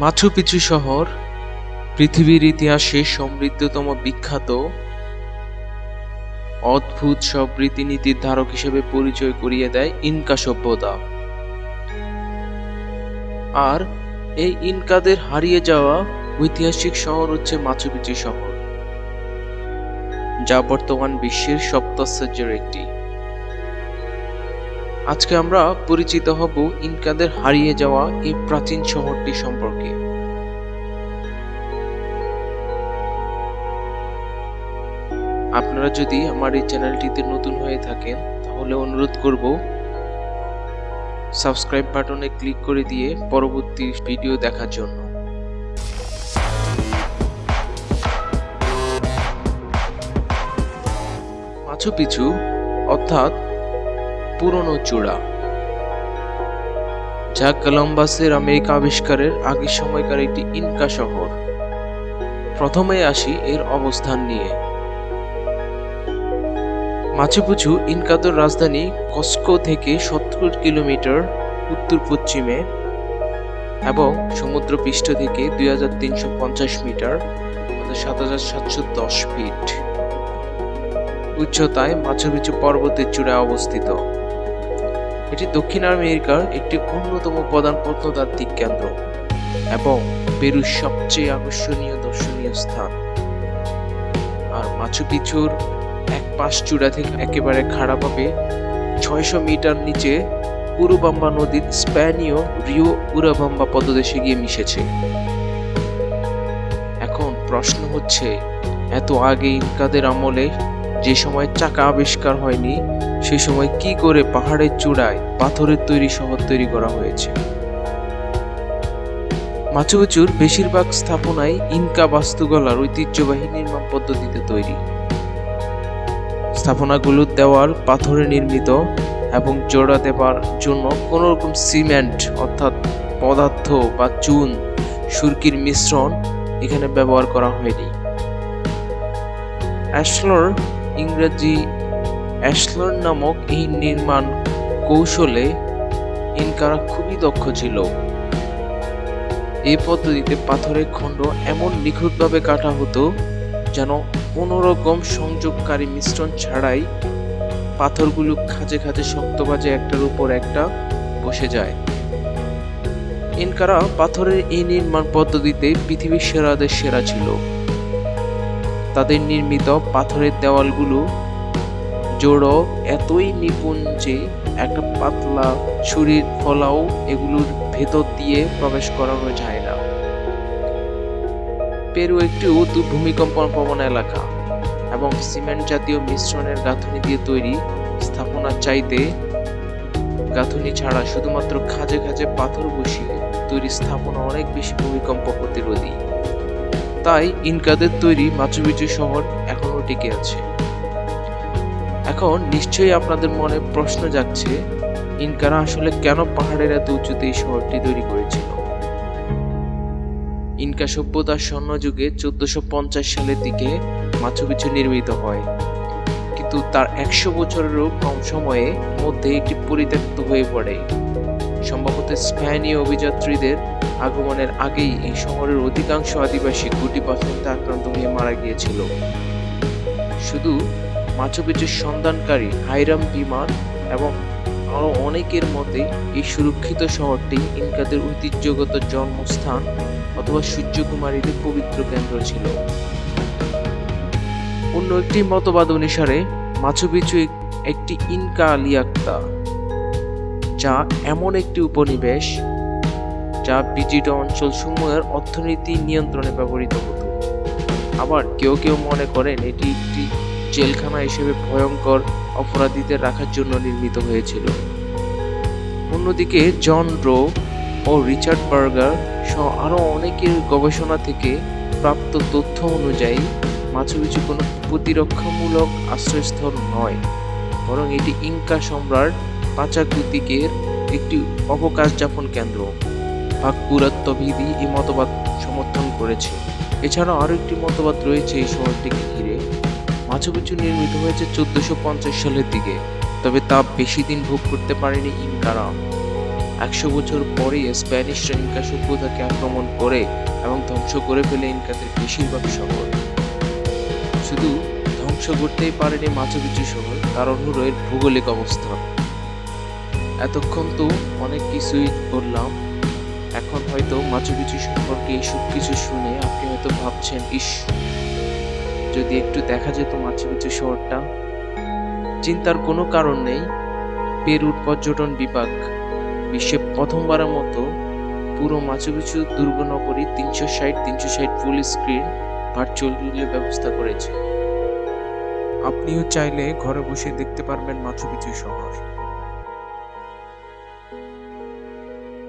Machu Picchu শহর, পৃথিবীর ইতিহাসে সমৃদ্ধতম বিখ্যাত, অদ্ভুত সব রীতিনীতির ধারক হিসেবে পরিচয় করিয়ে দেয় ইনকা সভ্যতা। আর এই ইনকাদের হারিয়ে যাওয়া ঐতিহাসিক শহর হচ্ছে মাচু পিচু শহর, যা বর্তমান বিশ্বের সপ্তাশ্চর্যের একটি। আজকে আমরা পরিচিত হব ইনকাদের হারিয়ে যাওয়া এই প্রাচীন শহরটি সম্পর্কে। আপনারা যদি আমার এই চ্যানেলটিতে নতুন হয়ে থাকেন, তাহলে অনুরোধ করব, সাবস্ক্রাইব বাটনে ক্লিক করে দিয়ে পরবর্তী ভিডিও দেখার জন্য। মাছু পিছু অর্থাৎ পুরনো চূড়া। যা কলম্বাসের আমেরিকা আবিষ্কারের আগের সময়কার একটি ইনকা শহর। প্রথমে আসি এর অবস্থান নিয়ে। মাচুপুচু ইনকাদের রাজধানী কস্কো থেকে সত্তর কিলোমিটার উত্তর পশ্চিমে এবং সমুদ্র পৃষ্ঠ থেকে দুই হাজার তিনশো পঞ্চাশ মিটার সাত হাজার সাতশো দশ ফিট। উচ্চতায় মাচুপিচু পর্বতের চূড়ায় অবস্থিত। এটি দক্ষিণ আমেরিকার একটি অন্যতম প্রধান প্রত্নতাত্ত্বিক কেন্দ্র এবং পেরুর সবচেয়ে আকর্ষণীয় দর্শনীয় স্থান। আর মাচু পিছুর এক পাশ চূড়া থেকে একেবারে খাড়াভাবে ছয়শো মিটার নিচে উরুবাম্বা নদীর স্প্যানীয় রিও উরাবাম্বা পদদেশে গিয়ে মিশেছে। এখন প্রশ্ন হচ্ছে, এত আগে ইনকাদের আমলে যে সময় চাকা আবিষ্কার হয়নি সে সময় কি করে পাহাড়ের চূড়ায় পাথরের তৈরি শহর তৈরি করা হয়েছে? মাচুপিচুর বেশিরভাগ স্থাপনাই ইনকা বাস্তুকলার ঐতিহ্যবাহী নির্মাণ পদ্ধতিতে তৈরি। স্থাপনাগুলোর দেওয়াল পাথরে নির্মিত এবং জোড়া দেবার জন্য কোনো রকম সিমেন্ট অর্থাৎ পদার্থ বা চুন, সুরকির মিশ্রণ এখানে ব্যবহার করা হয়নি। অ্যাশলর ইংরেজি অ্যাশলর নামক এই নির্মাণ কৌশলে ইনকারা খুবই দক্ষ ছিল। এই পদ্ধতিতে পাথরের খণ্ড এমন নিখুঁতভাবে কাটা হতো যেন কোনো রকম সংযোগকারী মিশ্রণ ছাড়াই পাথরগুলো খাঁজে খাঁজে শক্ত বাজে একটার উপর একটা বসে যায়। ইনকারা পাথরের এই নির্মাণ পদ্ধতিতে পৃথিবীর সেরাদের সেরা ছিল। তাদের নির্মিত পাথরের দেওয়ালগুলো জোড়ো, এতই নিপুণ যে একটা পাতলা ছুরির ফলাও এগুলোর ভেতর দিয়ে প্রবেশ করানো যায় না। পেরু একটি ভূমিকম্প প্রবণ এলাকা এবং সিমেন্ট জাতীয় মিশ্রণের গাঁথনি দিয়ে তৈরি স্থাপনার চাইতে গাঁথনি ছাড়া শুধুমাত্র খাঁজে খাঁজে পাথর বসিয়ে তৈরি স্থাপনা অনেক বেশি ভূমিকম্প প্রতিরোধী। তাই ইনকাদের তৈরি মাচুপিচু শহর এখনও টিকে আছে। এখন নিশ্চয়ই আপনাদের মনে প্রশ্ন যাচ্ছে ইনকারা আসলে কেন পাহাড়ের এত উঁচুতে এই শহরটি তৈরি করেছিল? ইনকা সভ্যতার স্বর্ণযুগে চোদ্দশো পঞ্চাশ সালের দিকে মাচুপিছু নির্মিত হয়। কিন্তু তার একশো বছরেরও কম সময়ে মধ্যে এটি পরিত্যক্ত হয়ে পড়ে। সম্ভবত স্প্যানীয় অভিযাত্রীদের আগমনের আগেই এই শহরের অধিকাংশ আদিবাসী গুটি পাথরতে আক্রান্ত হয়ে মারা গিয়েছিল। শুধু মাচুপিচুর সন্ধানকারী হাইরাম বিমান এবং আরও অনেকের মতে এই সুরক্ষিত শহরটি ইনকাদের ঐতিহ্যগত জন্মস্থান অথবা সূর্যকুমারীদের পবিত্র কেন্দ্র ছিল। অন্য একটি মতবাদ অনুসারে, মাচুপিচু একটি ইনকা লিয়াক্তা যা এমন একটি উপনিবেশ যা বিজিত অঞ্চল সমূহের অর্থনীতি নিয়ন্ত্রণে ব্যবহৃত হতো। আবার কেউ কেউ মনে করেন এটি একটি জেলখানা হিসেবে ভয়ঙ্কর অপরাধীদের রাখার জন্য নির্মিত হয়েছিল। অন্যদিকে জন রো ও রিচার্ড বার্গার সহ আরও অনেকের গবেষণা থেকে প্রাপ্ত তথ্য অনুযায়ী মাছুপিছু কোনো প্রতিরক্ষামূলক আশ্রয়স্থল নয়, বরং এটি ইনকা সম্রাট পাচাকুতিকের একটি অবকাশ যাপন কেন্দ্র। ভাগ পুরাত্ববিধি এই মতবাদ সমর্থন করেছে। এছাড়াও আরও একটি মতবাদ রয়েছে এই শহরটিকে ঘিরে। মাছুপিছু নির্মিত হয়েছে চোদ্দশো সালের দিকে, তবে তা বেশি দিন ভোগ করতে পারেনি ইনকারা। একশো বছর পরেই স্প্যানিশরা ইনকা সভ্যতাকে আক্রমণ করে এবং ধ্বংস করে ফেলে ইনকাদের বেশিরভাগ শহর। শুধু ধ্বংস করতেই পারেনি মাচু পিচু শহর হলো এর ভৌগোলিক অবস্থা। এতক্ষণ তো অনেক কিছুই বললাম। এখন হয়তো মাচু পিচু সম্পর্কে এইসব কিছু শুনে আপনি হয়তো ভাবছেন, ইস যদি একটু দেখা যেত মাচু পিচু শহরটা, চিন্তার কোনো কারণ নেই। পেরুর পর্যটন বিভাগ বিশ্বে প্রথমবারের মতো পুরো মাচু পিচু দুর্গনগরী তিনশো ষাট তিনশো ষাট ফুল স্ক্রিন ভার্চুয়াল ব্যবস্থা করেছে। আপনিও চাইলে ঘরে বসে দেখতে পারবেন মাচু পিচু শহর।